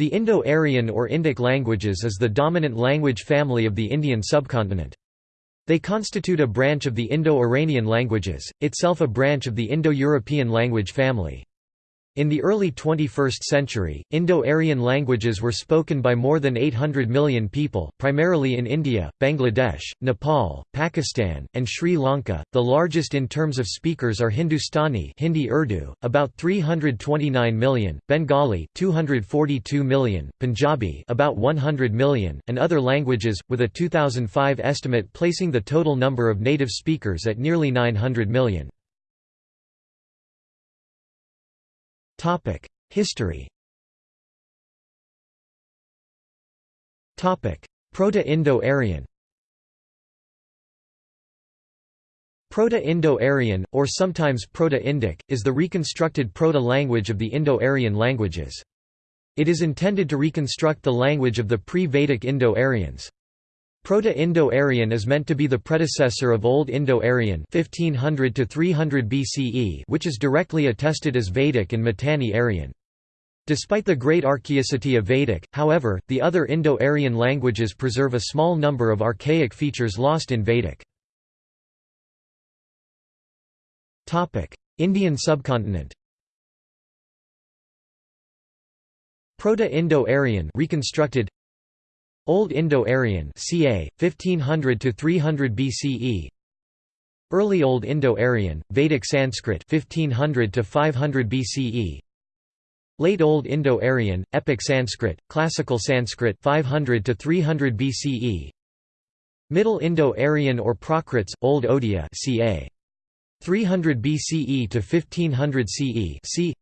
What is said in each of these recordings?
The Indo-Aryan or Indic languages is the dominant language family of the Indian subcontinent. They constitute a branch of the Indo-Iranian languages, itself a branch of the Indo-European language family. In the early 21st century, Indo-Aryan languages were spoken by more than 800 million people, primarily in India, Bangladesh, Nepal, Pakistan, and Sri Lanka. The largest in terms of speakers are Hindustani, Hindi Urdu, about 329 million, Bengali, 242 million, Punjabi, about 100 million, and other languages, with a 2005 estimate placing the total number of native speakers at nearly 900 million. History Proto-Indo-Aryan Proto-Indo-Aryan, or sometimes Proto-Indic, is the reconstructed proto-language of the Indo-Aryan languages. It is intended to reconstruct the language of the pre-Vedic Indo-Aryans. Proto-Indo-Aryan is meant to be the predecessor of Old Indo-Aryan 1500 to 300 BCE, which is directly attested as Vedic and Mitanni Aryan. Despite the great archaicity of Vedic, however, the other Indo-Aryan languages preserve a small number of archaic features lost in Vedic. Topic: Indian subcontinent Proto-Indo-Aryan reconstructed Old Indo-Aryan ca. 1500 to 300 BCE Early Old Indo-Aryan, Vedic Sanskrit 1500 to 500 BCE Late Old Indo-Aryan, Epic Sanskrit, Classical Sanskrit 500 to 300 BCE Middle Indo-Aryan or Prakrits, Old Odia ca. 300 BCE to 1500 CE c.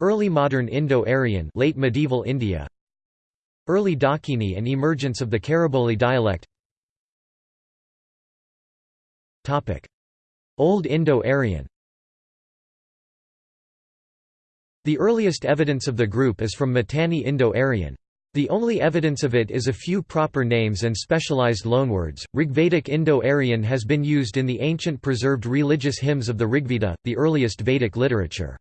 Early Modern Indo-Aryan late medieval India Early Dakini and emergence of the Khariboli dialect Old Indo-Aryan The earliest evidence of the group is from Mitanni Indo-Aryan. The only evidence of it is a few proper names and specialized loanwords. Rigvedic Indo-Aryan has been used in the ancient preserved religious hymns of the Rigveda, the earliest Vedic literature.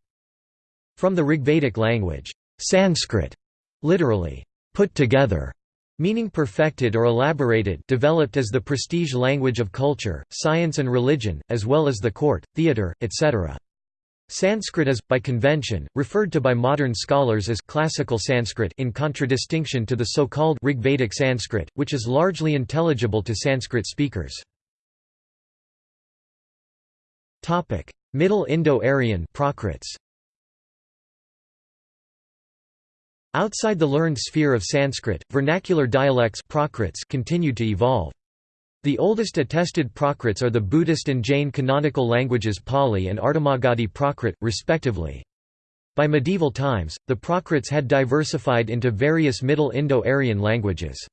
From the Rigvedic language, Sanskrit, literally, put together, meaning perfected or elaborated developed as the prestige language of culture, science and religion, as well as the court, theatre, etc. Sanskrit is, by convention, referred to by modern scholars as classical Sanskrit in contradistinction to the so-called Rigvedic Sanskrit, which is largely intelligible to Sanskrit speakers. Middle Indo-Aryan Prakrits Outside the learned sphere of Sanskrit, vernacular dialects Prakrits continued to evolve. The oldest attested Prakrits are the Buddhist and Jain canonical languages Pali and Ardhamagadhi Prakrit, respectively. By medieval times, the Prakrits had diversified into various Middle Indo-Aryan languages.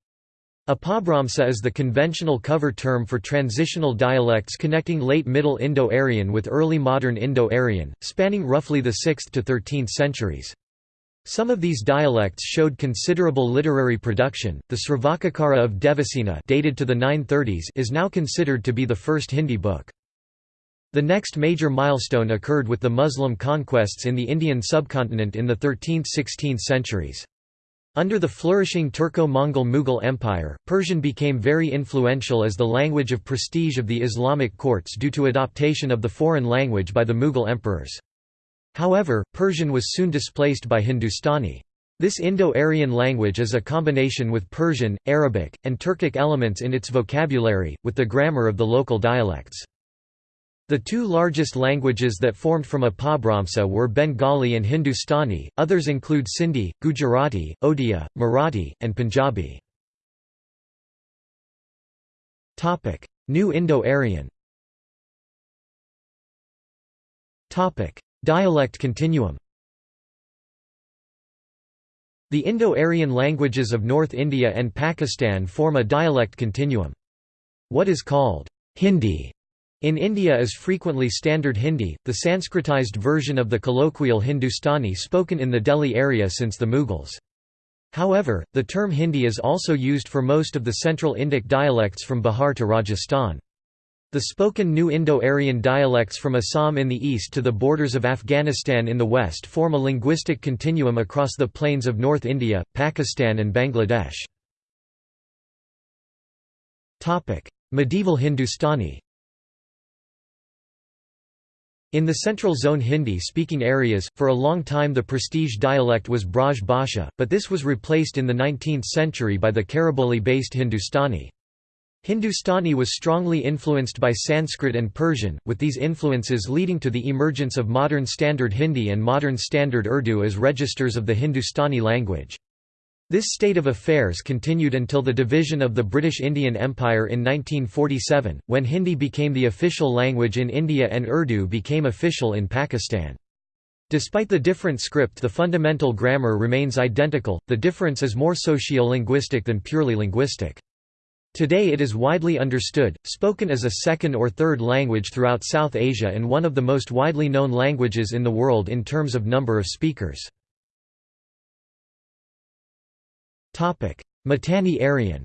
Apabhramsa is the conventional cover term for transitional dialects connecting late Middle Indo-Aryan with early modern Indo-Aryan, spanning roughly the 6th to 13th centuries. Some of these dialects showed considerable literary production. The Sravakakara of Devasena, dated to the 930s, is now considered to be the first Hindi book. The next major milestone occurred with the Muslim conquests in the Indian subcontinent in the 13th–16th centuries. Under the flourishing Turco-Mongol Mughal Empire, Persian became very influential as the language of prestige of the Islamic courts due to adoption of the foreign language by the Mughal emperors. However, Persian was soon displaced by Hindustani. This Indo-Aryan language is a combination with Persian, Arabic, and Turkic elements in its vocabulary, with the grammar of the local dialects. The two largest languages that formed from Apabhramsa were Bengali and Hindustani, others include Sindhi, Gujarati, Odia, Marathi, and Punjabi. New Indo-Aryan Dialect continuum The Indo-Aryan languages of North India and Pakistan form a dialect continuum. What is called Hindi in India is frequently Standard Hindi, the Sanskritized version of the colloquial Hindustani spoken in the Delhi area since the Mughals. However, the term Hindi is also used for most of the Central Indic dialects from Bihar to Rajasthan. The spoken New Indo-Aryan dialects from Assam in the east to the borders of Afghanistan in the west form a linguistic continuum across the plains of North India, Pakistan and Bangladesh. Medieval Hindustani In the central zone Hindi-speaking areas, for a long time the prestige dialect was Braj Bhasha, but this was replaced in the 19th century by the Khariboli-based Hindustani. Hindustani was strongly influenced by Sanskrit and Persian, with these influences leading to the emergence of modern Standard Hindi and modern Standard Urdu as registers of the Hindustani language. This state of affairs continued until the division of the British Indian Empire in 1947, when Hindi became the official language in India and Urdu became official in Pakistan. Despite the different script the fundamental grammar remains identical, the difference is more socio-linguistic than purely linguistic. Today it is widely understood, spoken as a second or third language throughout South Asia and one of the most widely known languages in the world in terms of number of speakers. Mitanni Aryan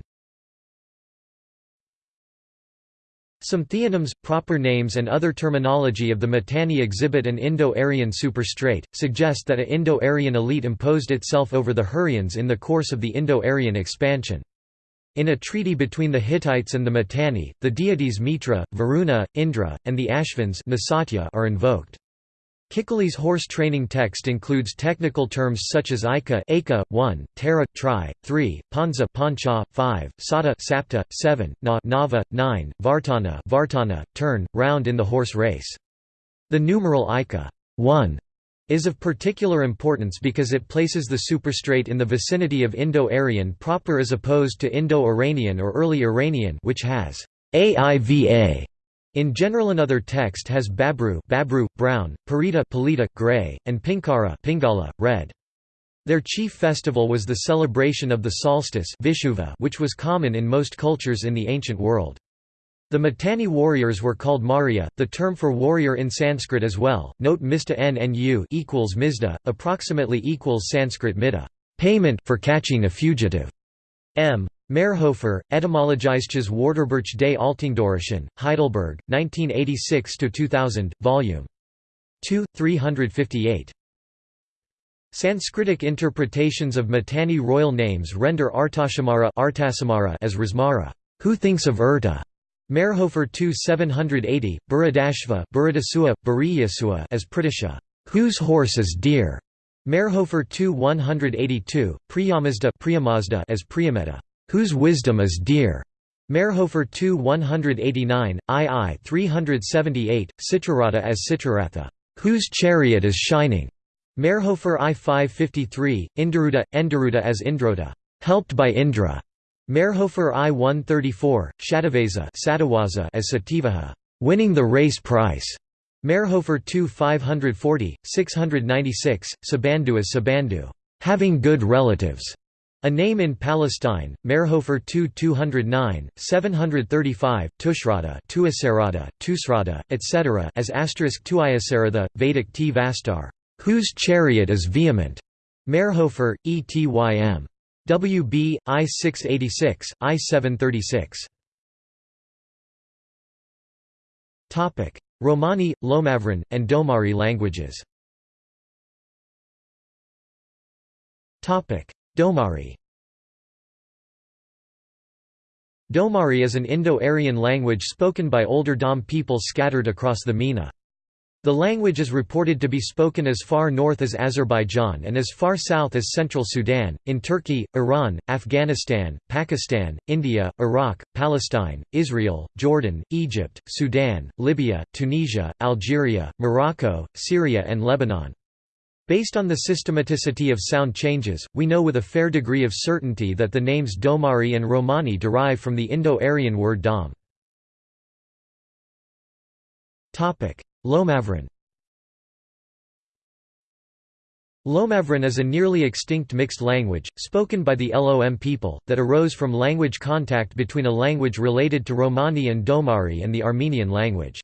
Some theonyms, proper names and other terminology of the Mitanni exhibit an Indo-Aryan superstrate, suggest that a Indo-Aryan elite imposed itself over the Hurrians in the course of the Indo-Aryan expansion. In a treaty between the Hittites and the Mitanni, the deities Mitra, Varuna, Indra, and the Ashvins are invoked. Kikkuli's horse training text includes technical terms such as Ika, Aka 1, Tara, Tri, 3, Panza, Pancha, 5, Sata, Sapta, 7, Na, Nava, 9, Vartana, Vartana, turn, round in the horse race. The numeral Ika 1 is of particular importance because it places the superstrate in the vicinity of Indo-Aryan proper as opposed to Indo-Iranian or early Iranian which has aiva in general another text has babru, babru brown, parita, palita gray, and pinkara, pingala red. Their chief festival was the celebration of the solstice Vishuva, which was common in most cultures in the ancient world. The Mitanni warriors were called Maurya, the term for warrior in Sanskrit as well. Note Mista NNU equals Mizda, approximately equals Sanskrit Mida, payment for catching a fugitive. M. Mayrhofer, Etymologisches Wörterbuch des Altindoarischen, Heidelberg, 1986–2000, Volume 2, 358. Sanskritic interpretations of Mitanni royal names render Artashamara as Rasmara, who thinks of Urta, Mayrhofer 2 780, Buradashva Buradasua, as Pridasha, whose horse is dear. Mayrhofer 2 182, Priyamazda Priyamazda as Priyameta, whose wisdom is dear. Mayrhofer 2 189, II 378, Citrarata as Citraratha, whose chariot is shining. Mayrhofer I 553, Indaruda, Endaruda as Indroda, helped by Indra. Mayrhofer I-134, Shadaveza as Sativaha, winning the race price. Mayrhofer II 540, 696, Sabandu as Sabandu, having good relatives. A name in Palestine, Mayrhofer 2-209, 735, Tushrada, Tuasarada, Tusrada, etc. as asterisk Tuiasaratha, Vedic T. Vastar, whose chariot is vehement. Mayrhofer, Etym. WB, I-686, I-736. Romani, Lomavran, and Domari languages Domari Domari is an Indo-Aryan language spoken by older Dom people scattered across the MENA. The language is reported to be spoken as far north as Azerbaijan and as far south as central Sudan, in Turkey, Iran, Afghanistan, Pakistan, India, Iraq, Palestine, Israel, Jordan, Egypt, Sudan, Libya, Tunisia, Algeria, Morocco, Syria and Lebanon. Based on the systematicity of sound changes, we know with a fair degree of certainty that the names Domari and Romani derive from the Indo-Aryan word dom. Lomavran Lomavran is a nearly extinct mixed language, spoken by the Lom people, that arose from language contact between a language related to Romani and Domari and the Armenian language.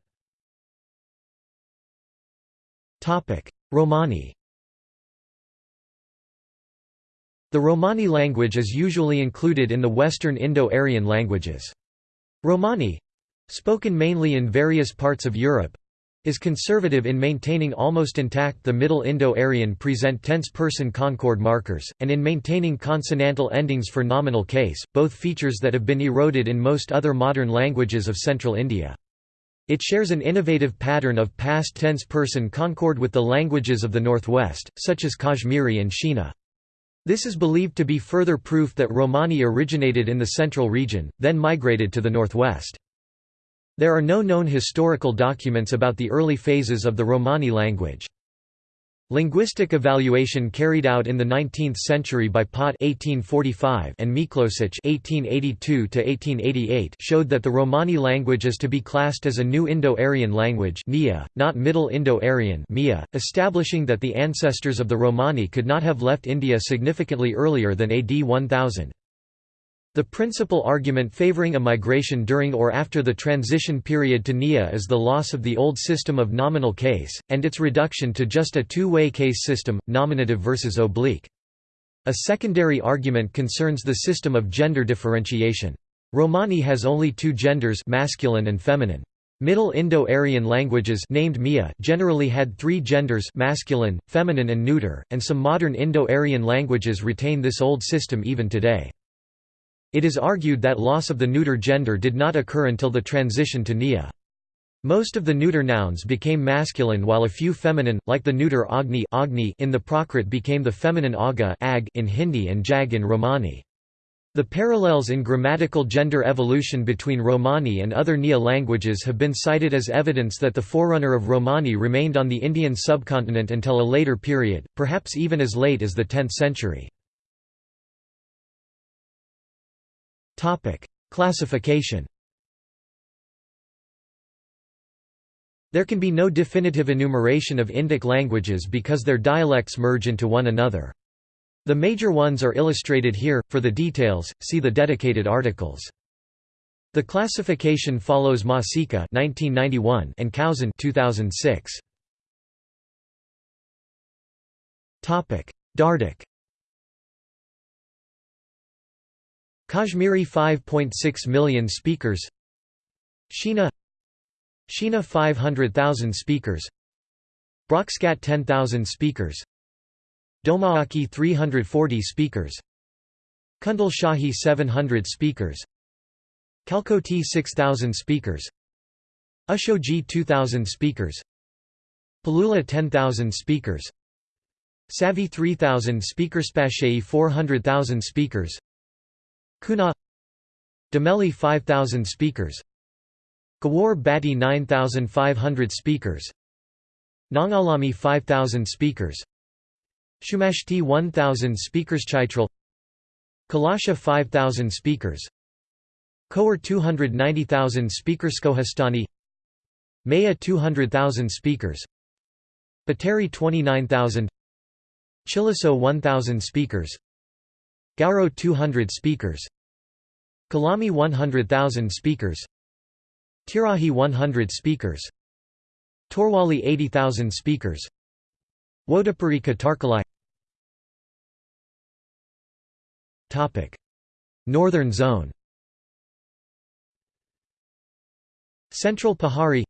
Romani The Romani language is usually included in the Western Indo-Aryan languages. Romani Spoken mainly in various parts of Europe, is conservative in maintaining almost intact the Middle Indo-Aryan present tense-person concord markers, and in maintaining consonantal endings for nominal case, both features that have been eroded in most other modern languages of Central India. It shares an innovative pattern of past tense-person concord with the languages of the Northwest, such as Kashmiri and Shina. This is believed to be further proof that Romani originated in the central region, then migrated to the northwest. There are no known historical documents about the early phases of the Romani language. Linguistic evaluation carried out in the 19th century by Pott (1845) and Miklosich (1882–1888) showed that the Romani language is to be classed as a New Indo-Aryan language not Middle Indo-Aryan (MIA), establishing that the ancestors of the Romani could not have left India significantly earlier than AD 1000. The principal argument favoring a migration during or after the transition period to NIA is the loss of the old system of nominal case, and its reduction to just a two-way case system, nominative versus oblique. A secondary argument concerns the system of gender differentiation. Romani has only two genders masculine and feminine. Middle Indo-Aryan languages named Mia generally had three genders masculine, feminine and neuter, and some modern Indo-Aryan languages retain this old system even today. It is argued that loss of the neuter gender did not occur until the transition to Nia. Most of the neuter nouns became masculine while a few feminine, like the neuter Agni, Agni in the Prakrit became the feminine Aga ag in Hindi and Jag in Romani. The parallels in grammatical gender evolution between Romani and other Nia languages have been cited as evidence that the forerunner of Romani remained on the Indian subcontinent until a later period, perhaps even as late as the 10th century. Topic: Classification. There can be no definitive enumeration of Indic languages because their dialects merge into one another. The major ones are illustrated here. For the details, see the dedicated articles. The classification follows Masica (1991) and Kausen (2006). Topic: Dardic. Kashmiri 5.6 million speakers. Shina Shina 500,000 speakers. Brokskat 10,000 speakers. Domaaki 340 speakers. Kundal Shahi 700 speakers. Kalkoti 6,000 speakers. Ushoji 2,000 speakers. Palula 10,000 speakers. Savi 3,000 speakers. Spashei 400,000 speakers Kuna. Dameli 5,000 speakers. Gawar Bati 9,500 speakers. Nangalami 5,000 speakers. Shumashti 1,000 speakers. Chaitral Kalasha 5,000 speakers. Khowar 290,000 speakers. Skohistani Maya 200,000 speakers. Bateri 29,000 Chiliso 1,000 speakers Gauro 200 speakers. Kalami 100,000 speakers. Tirahi 100 speakers. Torwali 80,000 speakers. Wodapuri Katarkalai Northern Zone. Central Pahari.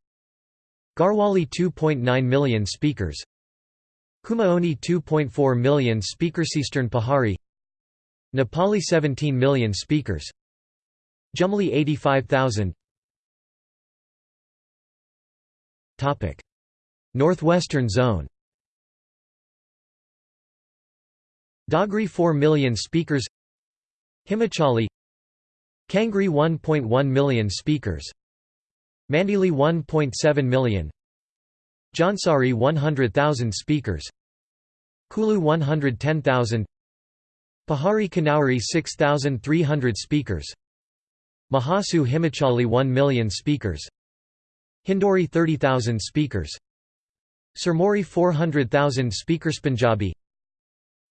Garhwali 2.9 million speakers. Kumaoni 2.4 million speakers. Eastern Pahari Nepali 17 million speakers. Jumali 85,000 Northwestern zone. Dogri 4 million speakers. Himachali. Kangri 1.1 million speakers. Mandili 1.7 million. Jansari 100,000 speakers. Kulu 110,000 Pahari Kanauri 6,300 speakers. Mahasu Himachali 1 million speakers. Hindori 30,000 speakers. Sirmori 400,000 speakers. Punjabi.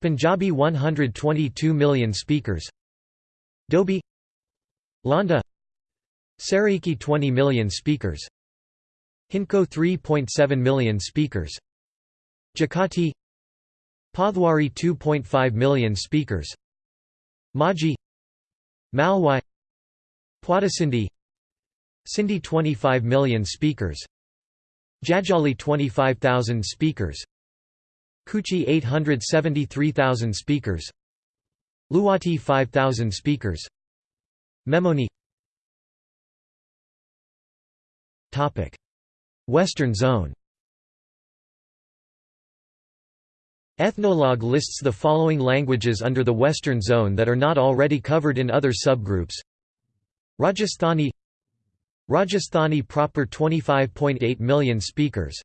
Punjabi 122 million speakers. Dobi. Landa. Saraiki 20 million speakers. Hinko 3.7 million speakers. Jakati Pothwari 2.5 million speakers. Maji. Malwai. Puadasindi Sindhi 25 million speakers. Jajali 25,000 speakers. Kuchi 873,000 speakers. Luwati 5,000 speakers. Memoni. Western zone Ethnologue lists the following languages under the Western zone that are not already covered in other subgroups. Rajasthani Rajasthani proper 25.8 million speakers.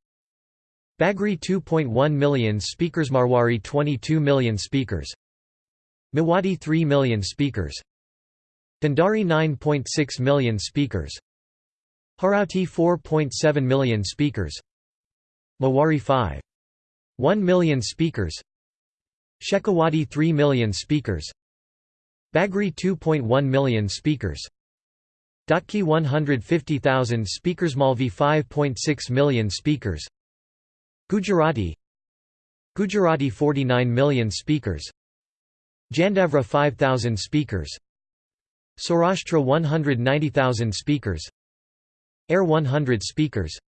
Bagri 2.1 million speakers. Marwari 22 million speakers. Mewati 3 million speakers. Dhandhari 9.6 million speakers. Harauti 4.7 million speakers. Mewari 5 1 million speakers. Shekhawati 3 million speakers. Bagri 2.1 million speakers. Dotki 150,000 speakers. Malvi 5.6 million speakers. Gujarati. Gujarati 49 million speakers. Jandavra 5,000 speakers. Saurashtra 190,000 speakers. Air 100 speakers.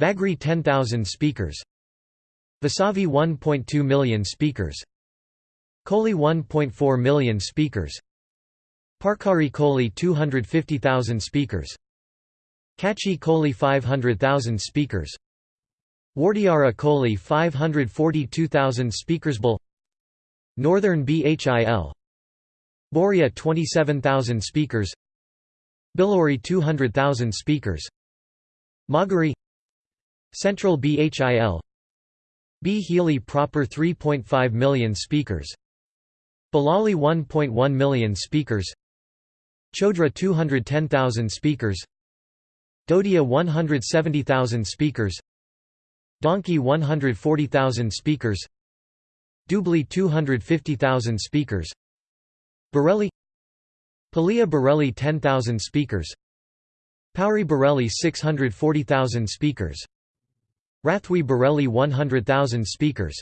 Vagri 10,000 speakers Vasavi 1.2 million speakers. Koli 1.4 million speakers. Parkari Koli 250,000 speakers. Kachi Koli 500,000 speakers. Wardiara Koli 542,000 speakers. Bul Northern Bhil Boria 27,000 speakers. Bilori 200,000 speakers. Magari Central Bhil Bhili proper 3.5 million speakers. Balali 1.1 million speakers. Chodra 210,000 speakers. Dodia 170,000 speakers. Donkey 140,000 speakers. Dubli 250,000 speakers. Bareli Palia Bareli 10,000 speakers. Pauri Bareli 640,000 speakers Rathwi Bareli 100,000 speakers.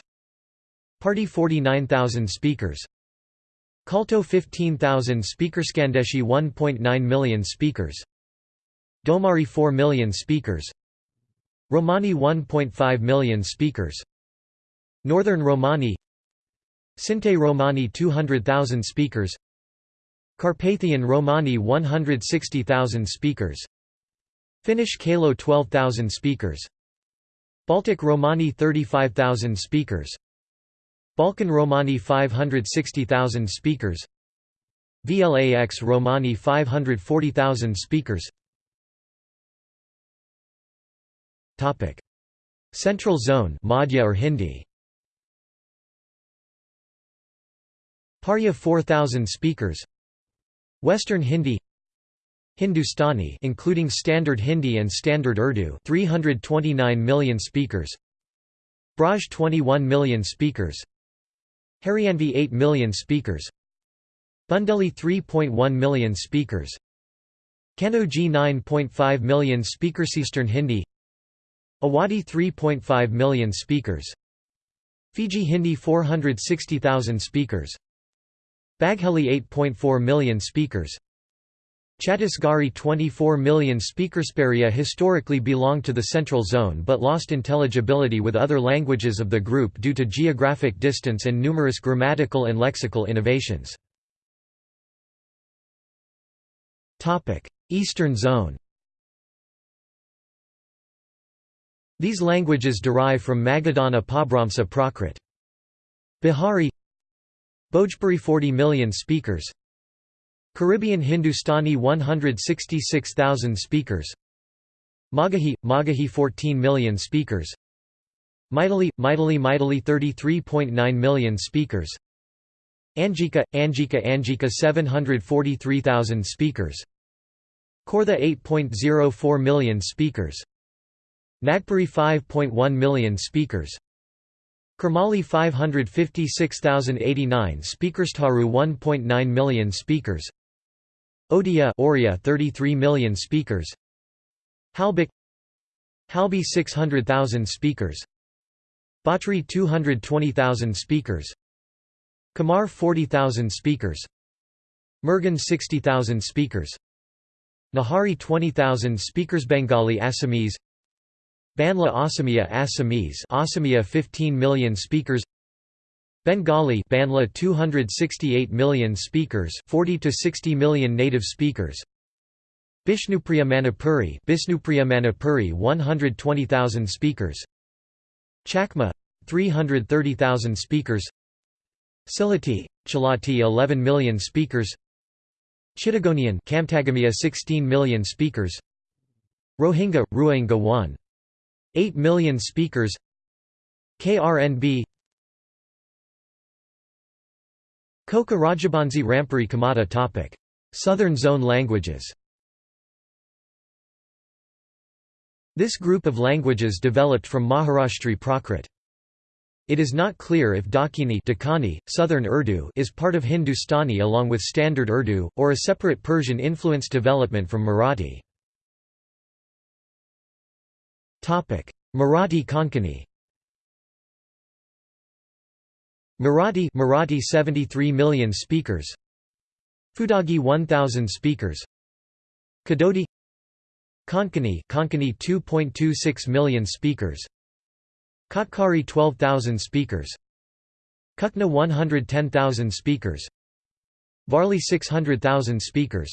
Party 49,000 speakers. Kalto 15,000 speakers. Skandeshi 1.9 million speakers. Domari 4 million speakers. Romani 1.5 million speakers. Northern Romani. Sinti Romani 200,000 speakers. Carpathian Romani 160,000 speakers. Finnish Kalo 12,000 speakers Baltic Romani 35,000 speakers. Balkan Romani 560,000 speakers. VLAX Romani 540,000 speakers. Topic. Central Zone Madhya or Hindi. Parya 4000 speakers. Western Hindi Hindustani including Standard Hindi and Standard Urdu 329 million speakers. Braj 21 million speakers. Haryanvi 8 million speakers. Bundeli 3.1 million speakers. Kanauji 9.5 million speakers. Eastern Hindi. Awadhi 3.5 million speakers. Fiji Hindi 460,000 speakers. Bagheli 8.4 million speakers Chhattisgarhi 24 million speakersperia historically belonged to the Central Zone but lost intelligibility with other languages of the group due to geographic distance and numerous grammatical and lexical innovations. Eastern Zone These languages derive from Magadhan Apabhramsa Prakrit. Bihari Bhojpuri 40 million speakers Caribbean Hindustani 166,000 speakers. Magahi – Magahi 14 million speakers. Maithili – Maithili Maithili 33.9 million speakers. Angika – Angika Angika 743,000 speakers. Khordha 8.04 million speakers. Nagpuri 5.1 million speakers. Kurmali 556,089 speakers. Taru 1.9 million speakers Odia Oriya 33 million speakers. Halbik Halbi 600,000 speakers. Bhatri 220,000 speakers. Kamar 40,000 speakers. Mergan 60,000 speakers. Nahari 20,000 speakers. Bengali Assamese. Banla Assamia Assamese. Assamia 15 million speakers Bengali Banla 268 million speakers 40 to 60 million native speakers. Bishnupriya Manipuri Bishnupriya Manipuri 120,000 speakers. Chakma 330,000 speakers. Sylheti Chalati 11 million speakers. Chittagonian Kamtagamia 16 million speakers. Rohingya Rohingya 1 8 million speakers. KRNB Koka Rajabansi Rampuri Kamata topic Southern Zone languages This group of languages developed from Maharashtri Prakrit. It is not clear if Dakini Dakani, Southern Urdu is part of Hindustani along with Standard Urdu, or a separate Persian-influenced development from Marathi. Marathi Konkani Marathi Marathi 73 million speakers. Fudagi 1000 speakers. Kadodi. Konkani Konkani 2.26 million speakers. Kotkari 12,000 speakers. Kukna 110,000 speakers. Varli 600,000 speakers.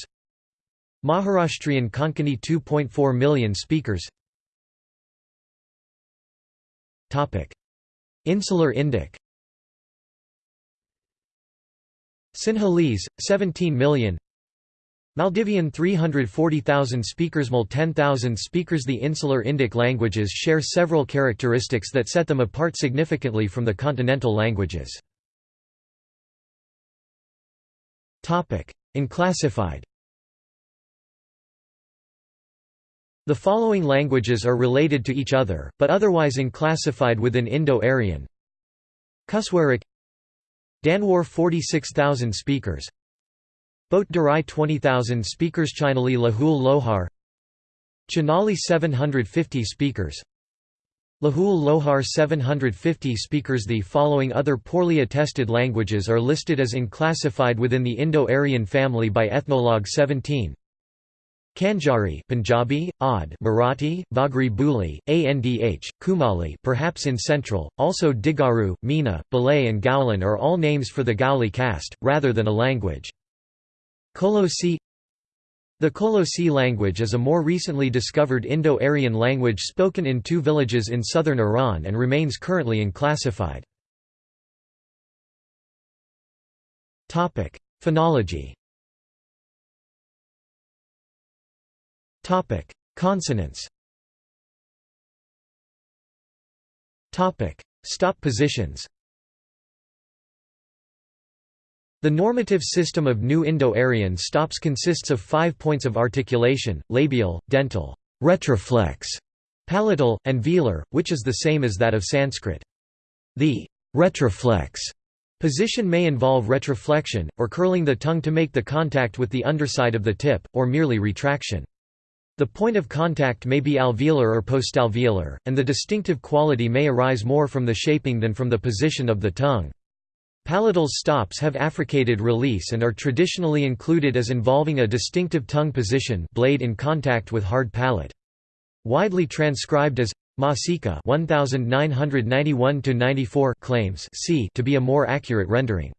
Maharashtrian Konkani 2.4 million speakers. Insular Indic Sinhalese 17 million. Maldivian 340,000 speakers. Mal 10,000 speakers. The Insular Indic languages share several characteristics that set them apart significantly from the continental languages. Unclassified The following languages are related to each other, but otherwise unclassified within Indo-Aryan. Kuswarik Danwar 46,000 speakers. Bote Darai 20,000 speakers. Chinali Lahul Lohar. Chinali 750 speakers. Lahul Lohar 750 speakers. The following other poorly attested languages are listed as unclassified within the Indo-Aryan family by Ethnologue 17 Kanjari Punjabi, Odd Marathi, Vagri Buli, Andh, Kumali perhaps in central, also Digaru, Meena, Balay and Gaulan are all names for the Gauli caste, rather than a language. Kolosi The Kolosi language is a more recently discovered Indo-Aryan language spoken in two villages in southern Iran and remains currently unclassified. Phonology Consonants Topic: Stop positions The normative system of New Indo-Aryan stops consists of five points of articulation, labial, dental, retroflex, palatal, and velar, which is the same as that of Sanskrit. The retroflex position may involve retroflexion, or curling the tongue to make the contact with the underside of the tip, or merely retraction. The point of contact may be alveolar or postalveolar, and the distinctive quality may arise more from the shaping than from the position of the tongue. Palatal stops have affricated release and are traditionally included as involving a distinctive tongue position blade in contact with hard palate. Widely transcribed as Masica 1991-94 claims c to be a more accurate rendering.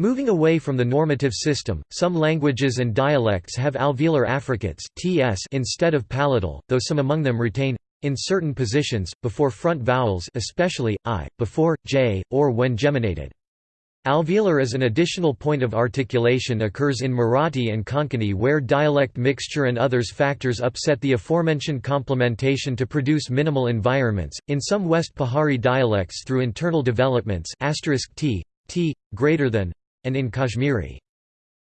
Moving away from the normative system, some languages and dialects have alveolar affricates ts instead of palatal, though some among them retain in certain positions, before front vowels especially, i, before, j, or when geminated. Alveolar as an additional point of articulation occurs in Marathi and Konkani where dialect mixture and others factors upset the aforementioned complementation to produce minimal environments, in some West Pahari dialects through internal developments t, t, greater than, and in Kashmiri.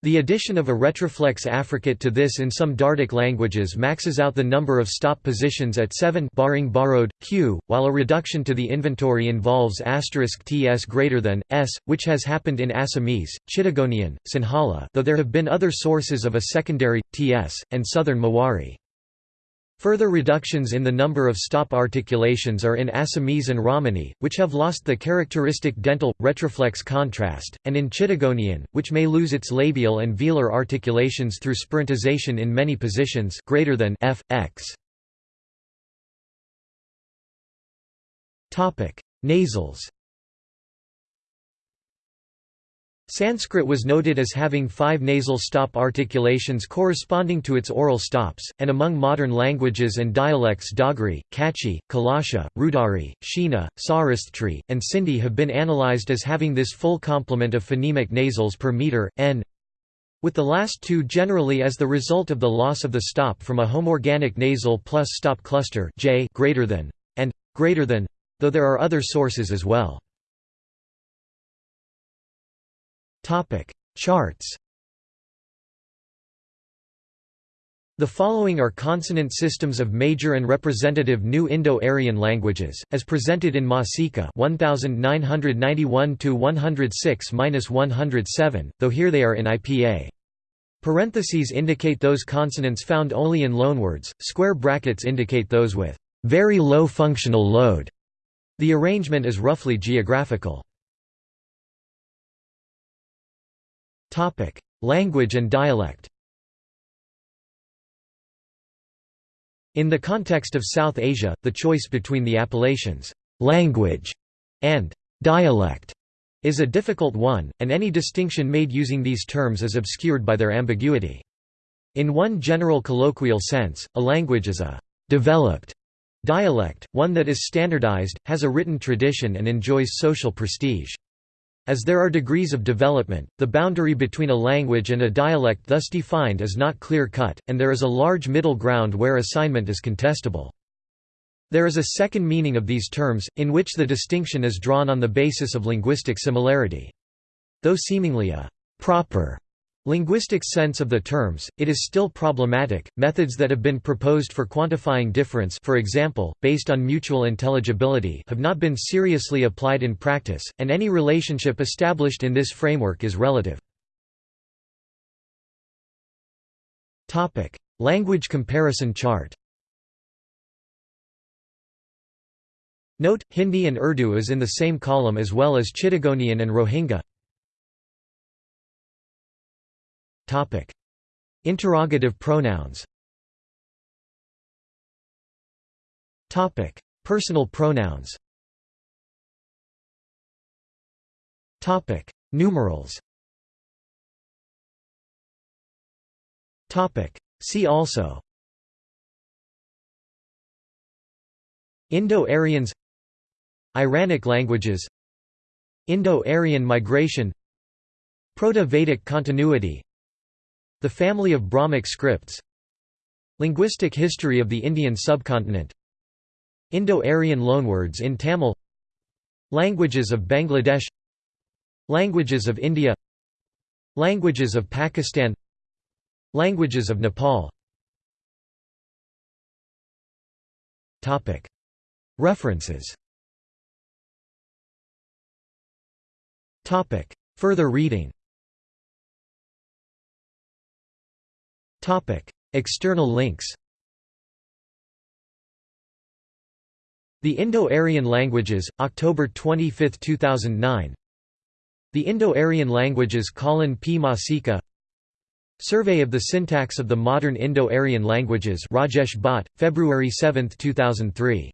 The addition of a retroflex affricate to this in some Dardic languages maxes out the number of stop positions at 7 barring borrowed, q, while a reduction to the inventory involves *ts greater than, s, which has happened in Assamese, Chittagonian, Sinhala though there have been other sources of a secondary, ts, and southern Mewari. Further reductions in the number of stop articulations are in Assamese and Ramani, which have lost the characteristic dental, retroflex contrast, and in Chittagonian, which may lose its labial and velar articulations through spirantization in many positions greater than f, x. Nasals Sanskrit was noted as having five nasal stop articulations corresponding to its oral stops, and among modern languages and dialects Dogri, Kutchi, Kalasha, Rudari, Shina, Saurashthri, and Sindhi have been analyzed as having this full complement of phonemic nasals per meter, n with the last two generally as the result of the loss of the stop from a homorganic nasal plus stop cluster j greater than, and greater than, though there are other sources as well. Topic: Charts. The following are consonant systems of major and representative New Indo-Aryan languages, as presented in Masica 1991-106-107, though here they are in IPA. Parentheses indicate those consonants found only in loanwords, square brackets indicate those with very low functional load. The arrangement is roughly geographical. Topic: Language and dialect. In the context of South Asia, the choice between the appellations language and dialect is a difficult one, and any distinction made using these terms is obscured by their ambiguity. In one general colloquial sense, a language is a developed dialect, one that is standardized, has a written tradition and enjoys social prestige. As there are degrees of development, the boundary between a language and a dialect thus defined is not clear-cut, and there is a large middle ground where assignment is contestable. There is a second meaning of these terms, in which the distinction is drawn on the basis of linguistic similarity. Though seemingly a «proper» Linguistic sense of the terms, it is still problematic. Methods that have been proposed for quantifying difference, for example, based on mutual intelligibility, have not been seriously applied in practice, and any relationship established in this framework is relative. Topic: Language comparison chart. Note: Hindi and Urdu is in the same column as well as Chittagonian and Rohingya. Interrogative pronouns. Topic: Personal pronouns. Topic: Numerals. Topic: See also. Indo-Aryans Iranic languages Indo-Aryan migration Proto-Vedic continuity the family of Brahmic scripts. Linguistic history of the Indian subcontinent. Indo-Aryan loanwords in Tamil. Languages of Bangladesh. Languages of India. Languages of Pakistan. Languages of Nepal. References. Further reading External links The Indo-Aryan Languages, October 25, 2009 The Indo-Aryan Languages Colin P. Masica. Survey of the Syntax of the Modern Indo-Aryan Languages Rajesh Bhatt, February 7, 2003